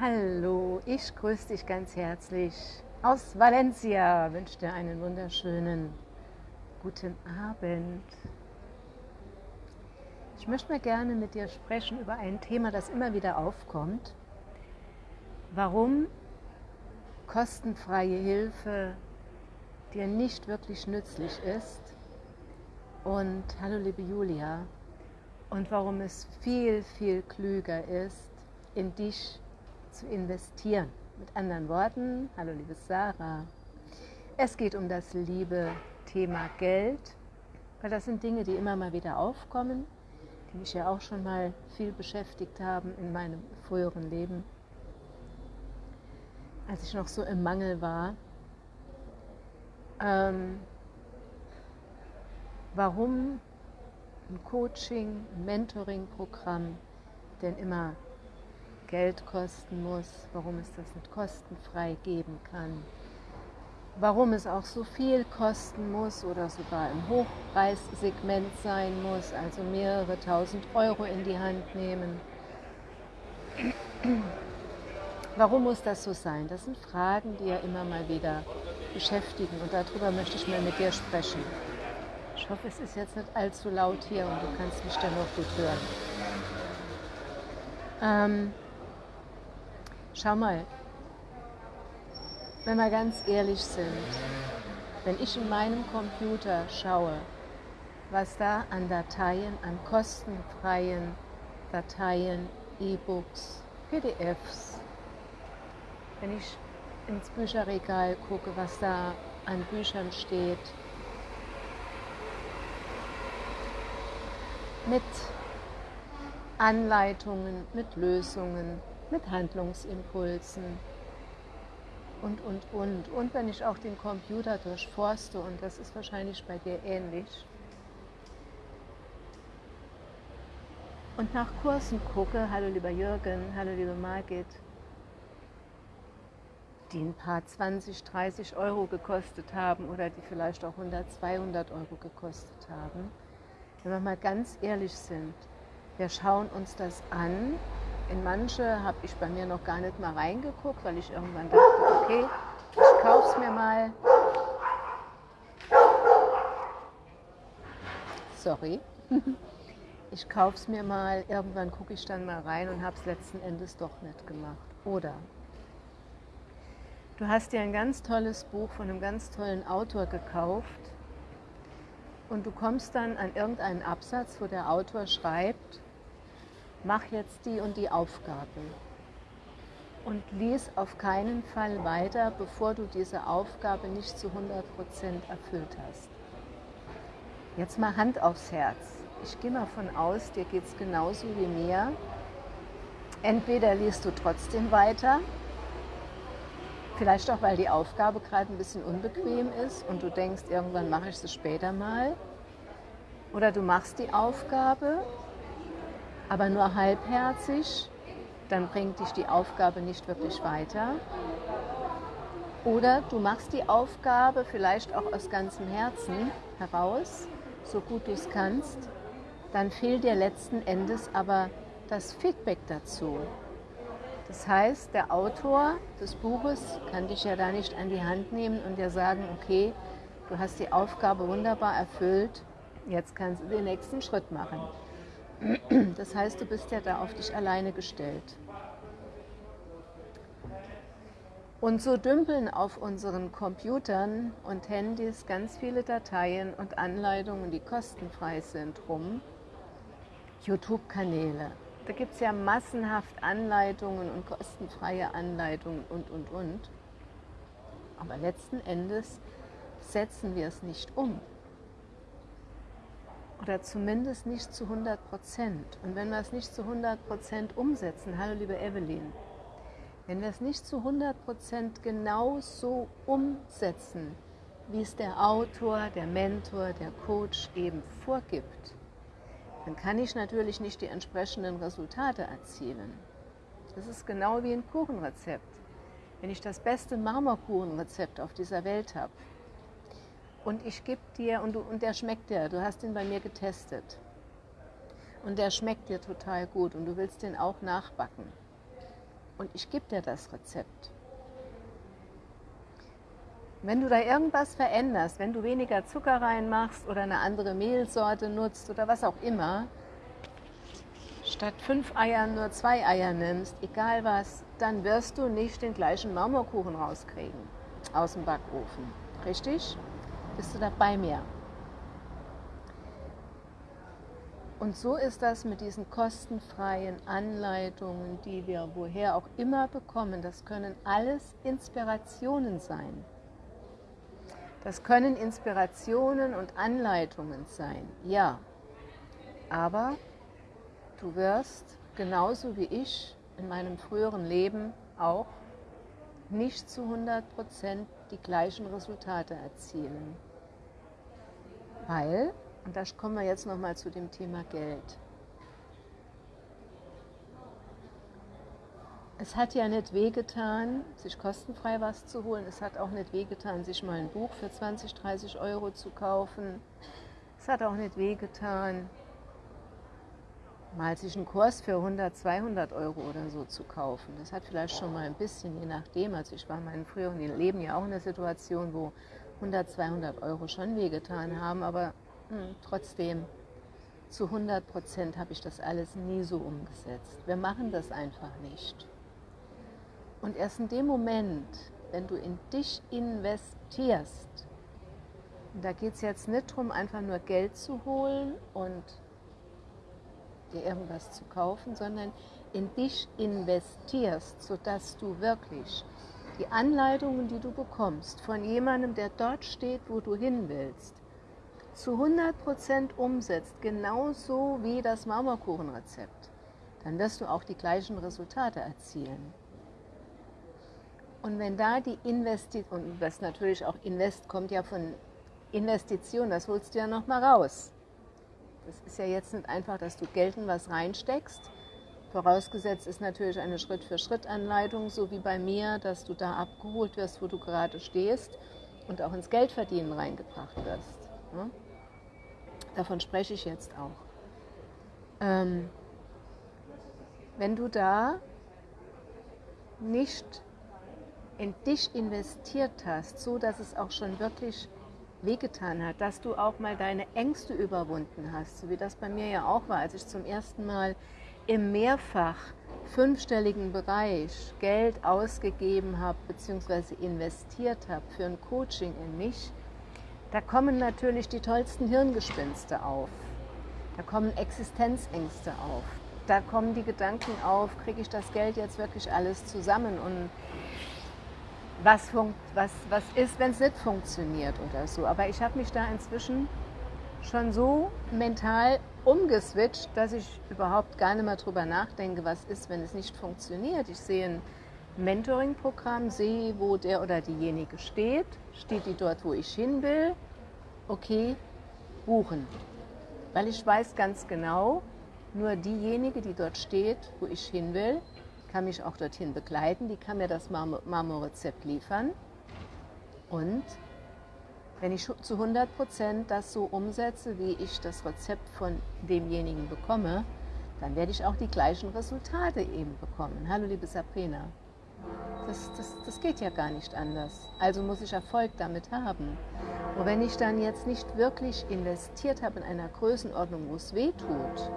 Hallo, ich grüße dich ganz herzlich aus Valencia. Wünsche dir einen wunderschönen guten Abend. Ich möchte mal gerne mit dir sprechen über ein Thema, das immer wieder aufkommt. Warum kostenfreie Hilfe dir nicht wirklich nützlich ist. Und hallo liebe Julia. Und warum es viel, viel klüger ist, in dich zu investieren. Mit anderen Worten, hallo liebe Sarah, es geht um das liebe Thema Geld, weil das sind Dinge, die immer mal wieder aufkommen, die mich ja auch schon mal viel beschäftigt haben in meinem früheren Leben, als ich noch so im Mangel war. Ähm, warum ein Coaching, ein Mentoring-Programm denn immer Geld kosten muss, warum es das nicht kostenfrei geben kann, warum es auch so viel kosten muss oder sogar im Hochpreissegment sein muss, also mehrere tausend Euro in die Hand nehmen. Warum muss das so sein? Das sind Fragen, die ja immer mal wieder beschäftigen und darüber möchte ich mal mit dir sprechen. Ich hoffe, es ist jetzt nicht allzu laut hier und du kannst mich dann noch gut hören. Ähm, Schau mal, wenn wir ganz ehrlich sind, wenn ich in meinem Computer schaue, was da an Dateien, an kostenfreien Dateien, E-Books, PDFs, wenn ich ins Bücherregal gucke, was da an Büchern steht, mit Anleitungen, mit Lösungen, mit Handlungsimpulsen und, und, und. Und wenn ich auch den Computer durchforste, und das ist wahrscheinlich bei dir ähnlich, und nach Kursen gucke, hallo lieber Jürgen, hallo liebe Margit, die ein paar 20, 30 Euro gekostet haben oder die vielleicht auch 100, 200 Euro gekostet haben. Wenn wir mal ganz ehrlich sind, wir schauen uns das an in manche habe ich bei mir noch gar nicht mal reingeguckt, weil ich irgendwann dachte, okay, ich kaufe es mir mal. Sorry. Ich kaufe es mir mal, irgendwann gucke ich dann mal rein und habe es letzten Endes doch nicht gemacht. Oder du hast dir ein ganz tolles Buch von einem ganz tollen Autor gekauft und du kommst dann an irgendeinen Absatz, wo der Autor schreibt, mach jetzt die und die Aufgabe. Und lies auf keinen Fall weiter, bevor du diese Aufgabe nicht zu 100% erfüllt hast. Jetzt mal Hand aufs Herz. Ich gehe mal von aus, dir geht es genauso wie mir. Entweder liest du trotzdem weiter, vielleicht auch, weil die Aufgabe gerade ein bisschen unbequem ist und du denkst, irgendwann mache ich sie später mal. Oder du machst die Aufgabe aber nur halbherzig, dann bringt dich die Aufgabe nicht wirklich weiter. Oder du machst die Aufgabe vielleicht auch aus ganzem Herzen heraus, so gut du es kannst, dann fehlt dir letzten Endes aber das Feedback dazu. Das heißt, der Autor des Buches kann dich ja da nicht an die Hand nehmen und dir sagen, okay, du hast die Aufgabe wunderbar erfüllt, jetzt kannst du den nächsten Schritt machen. Das heißt, du bist ja da auf dich alleine gestellt. Und so dümpeln auf unseren Computern und Handys ganz viele Dateien und Anleitungen, die kostenfrei sind, rum. YouTube-Kanäle. Da gibt es ja massenhaft Anleitungen und kostenfreie Anleitungen und, und, und. Aber letzten Endes setzen wir es nicht um oder zumindest nicht zu 100 Prozent. Und wenn wir es nicht zu 100 Prozent umsetzen, hallo liebe Evelyn, wenn wir es nicht zu 100 Prozent genau so umsetzen, wie es der Autor, der Mentor, der Coach eben vorgibt, dann kann ich natürlich nicht die entsprechenden Resultate erzielen. Das ist genau wie ein Kuchenrezept. Wenn ich das beste Marmorkuchenrezept auf dieser Welt habe, und ich gebe dir, und, du, und der schmeckt dir, du hast ihn bei mir getestet. Und der schmeckt dir total gut und du willst den auch nachbacken. und ich gebe dir das Rezept. Wenn du da irgendwas veränderst, wenn du weniger Zucker reinmachst oder eine andere Mehlsorte nutzt oder was auch immer, statt fünf Eiern nur zwei Eier nimmst, egal was, dann wirst du nicht den gleichen Marmorkuchen rauskriegen aus dem Backofen. Richtig? Bist du da bei mir? Und so ist das mit diesen kostenfreien Anleitungen, die wir woher auch immer bekommen. Das können alles Inspirationen sein. Das können Inspirationen und Anleitungen sein, ja. Aber du wirst genauso wie ich in meinem früheren Leben auch nicht zu 100% die gleichen Resultate erzielen. Weil und da kommen wir jetzt nochmal zu dem Thema Geld. Es hat ja nicht wehgetan, sich kostenfrei was zu holen. Es hat auch nicht wehgetan, sich mal ein Buch für 20, 30 Euro zu kaufen. Es hat auch nicht wehgetan, mal sich einen Kurs für 100, 200 Euro oder so zu kaufen. Das hat vielleicht schon mal ein bisschen, je nachdem. Also ich war in meinem früheren Leben ja auch in der Situation, wo 100, 200 Euro schon wehgetan haben, aber hm, trotzdem, zu 100 Prozent habe ich das alles nie so umgesetzt. Wir machen das einfach nicht. Und erst in dem Moment, wenn du in dich investierst, und da geht es jetzt nicht darum, einfach nur Geld zu holen und dir irgendwas zu kaufen, sondern in dich investierst, sodass du wirklich die Anleitungen, die du bekommst, von jemandem, der dort steht, wo du hin willst, zu 100% umsetzt, genauso wie das Marmorkuchenrezept, dann wirst du auch die gleichen Resultate erzielen. Und wenn da die Investition, und das natürlich auch Invest kommt ja von Investition, das holst du ja nochmal raus. Das ist ja jetzt nicht einfach, dass du Geld in was reinsteckst. Vorausgesetzt ist natürlich eine Schritt-für-Schritt-Anleitung, so wie bei mir, dass du da abgeholt wirst, wo du gerade stehst und auch ins Geldverdienen reingebracht wirst. Ne? Davon spreche ich jetzt auch. Ähm, wenn du da nicht in dich investiert hast, so dass es auch schon wirklich wehgetan hat, dass du auch mal deine Ängste überwunden hast, so wie das bei mir ja auch war, als ich zum ersten Mal im mehrfach fünfstelligen Bereich Geld ausgegeben habe bzw. investiert habe für ein Coaching in mich, da kommen natürlich die tollsten Hirngespinste auf. Da kommen Existenzängste auf. Da kommen die Gedanken auf, kriege ich das Geld jetzt wirklich alles zusammen und was, was, was ist, wenn es nicht funktioniert oder so. Aber ich habe mich da inzwischen schon so mental umgeswitcht, dass ich überhaupt gar nicht mehr drüber nachdenke, was ist, wenn es nicht funktioniert. Ich sehe ein Mentoring-Programm, sehe, wo der oder diejenige steht, steht die dort, wo ich hin will, okay, buchen. Weil ich weiß ganz genau, nur diejenige, die dort steht, wo ich hin will, kann mich auch dorthin begleiten, die kann mir das Marmorrezept liefern. Und wenn ich zu 100 Prozent das so umsetze, wie ich das Rezept von demjenigen bekomme, dann werde ich auch die gleichen Resultate eben bekommen. Hallo liebe Sabrina. Das, das, das geht ja gar nicht anders. Also muss ich Erfolg damit haben. Und wenn ich dann jetzt nicht wirklich investiert habe in einer Größenordnung, wo es weh tut,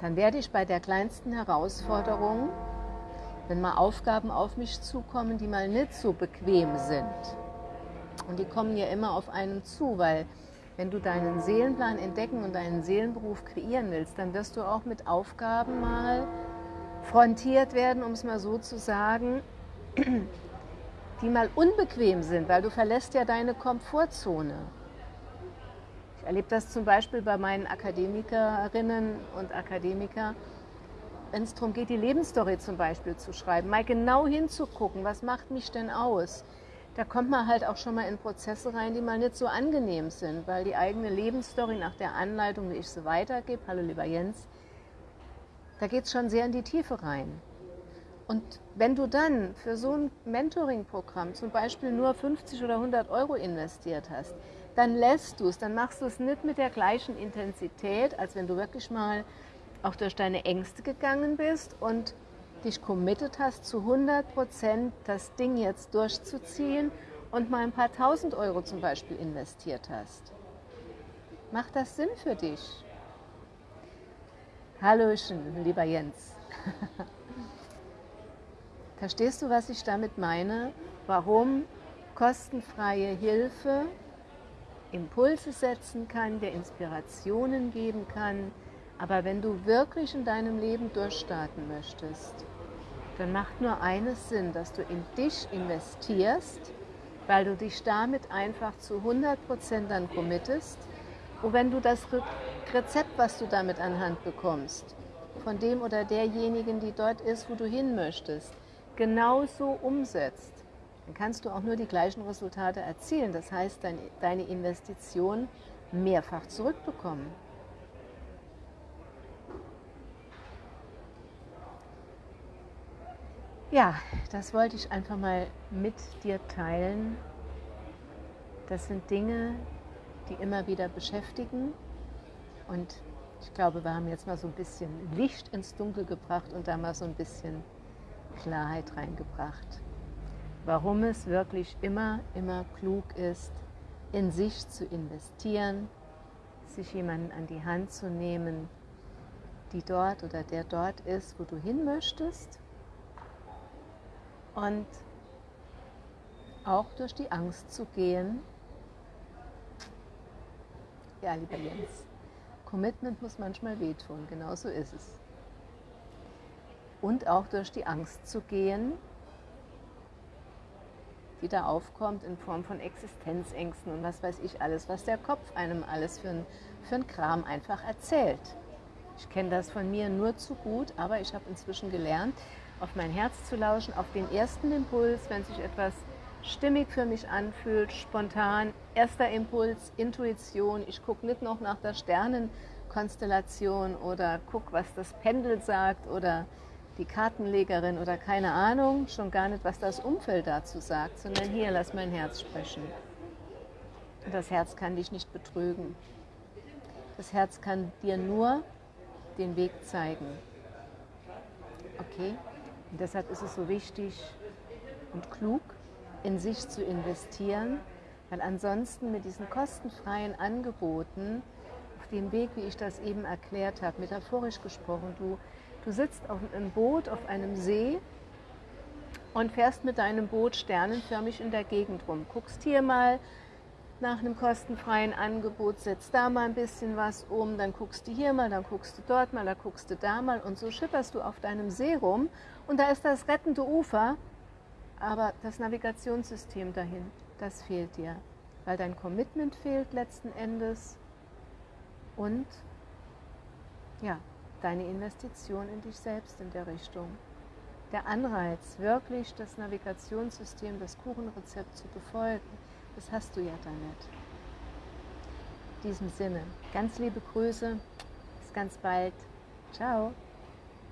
dann werde ich bei der kleinsten Herausforderung, wenn mal Aufgaben auf mich zukommen, die mal nicht so bequem sind, und die kommen ja immer auf einen zu, weil wenn du deinen Seelenplan entdecken und deinen Seelenberuf kreieren willst, dann wirst du auch mit Aufgaben mal frontiert werden, um es mal so zu sagen, die mal unbequem sind, weil du verlässt ja deine Komfortzone. Ich erlebe das zum Beispiel bei meinen Akademikerinnen und Akademikern, wenn es darum geht, die Lebensstory zum Beispiel zu schreiben, mal genau hinzugucken, was macht mich denn aus? Da kommt man halt auch schon mal in Prozesse rein, die mal nicht so angenehm sind, weil die eigene Lebensstory nach der Anleitung, wie ich sie weitergebe, hallo lieber Jens, da geht es schon sehr in die Tiefe rein. Und wenn du dann für so ein Mentoring-Programm zum Beispiel nur 50 oder 100 Euro investiert hast, dann lässt du es, dann machst du es nicht mit der gleichen Intensität, als wenn du wirklich mal auch durch deine Ängste gegangen bist und dich committed hast, zu 100% das Ding jetzt durchzuziehen und mal ein paar tausend Euro zum Beispiel investiert hast. Macht das Sinn für dich? Hallöchen, lieber Jens. Verstehst du, was ich damit meine? Warum kostenfreie Hilfe Impulse setzen kann, dir Inspirationen geben kann. Aber wenn du wirklich in deinem Leben durchstarten möchtest, dann macht nur eines Sinn, dass du in dich investierst, weil du dich damit einfach zu 100% dann committest. Und wenn du das Rezept, was du damit anhand bekommst, von dem oder derjenigen, die dort ist, wo du hin möchtest, genauso umsetzt, dann kannst du auch nur die gleichen Resultate erzielen. Das heißt, deine Investition mehrfach zurückbekommen. Ja, das wollte ich einfach mal mit dir teilen. Das sind Dinge, die immer wieder beschäftigen. Und ich glaube, wir haben jetzt mal so ein bisschen Licht ins Dunkel gebracht und da mal so ein bisschen Klarheit reingebracht warum es wirklich immer, immer klug ist, in sich zu investieren, sich jemanden an die Hand zu nehmen, die dort oder der dort ist, wo du hin möchtest und auch durch die Angst zu gehen. Ja, lieber Jens, Commitment muss manchmal wehtun, genau so ist es. Und auch durch die Angst zu gehen, wieder aufkommt in Form von Existenzängsten und was weiß ich alles, was der Kopf einem alles für ein, für Kram einfach erzählt. Ich kenne das von mir nur zu gut, aber ich habe inzwischen gelernt, auf mein Herz zu lauschen, auf den ersten Impuls, wenn sich etwas stimmig für mich anfühlt, spontan, erster Impuls, Intuition. Ich gucke nicht noch nach der Sternenkonstellation oder gucke, was das Pendel sagt oder die Kartenlegerin oder keine Ahnung, schon gar nicht, was das Umfeld dazu sagt, sondern hier, lass mein Herz sprechen. Das Herz kann dich nicht betrügen. Das Herz kann dir nur den Weg zeigen. Okay? Und deshalb ist es so wichtig und klug, in sich zu investieren, weil ansonsten mit diesen kostenfreien Angeboten, auf dem Weg, wie ich das eben erklärt habe, metaphorisch gesprochen, du Du sitzt auf einem Boot auf einem See und fährst mit deinem Boot sternenförmig in der Gegend rum. Guckst hier mal nach einem kostenfreien Angebot, setzt da mal ein bisschen was um, dann guckst du hier mal, dann guckst du dort mal, dann guckst du da mal und so schipperst du auf deinem See rum und da ist das rettende Ufer, aber das Navigationssystem dahin, das fehlt dir, weil dein Commitment fehlt letzten Endes und ja, deine Investition in dich selbst in der Richtung. Der Anreiz, wirklich das Navigationssystem, das Kuchenrezept zu befolgen, das hast du ja damit. In diesem Sinne, ganz liebe Grüße, bis ganz bald. Ciao.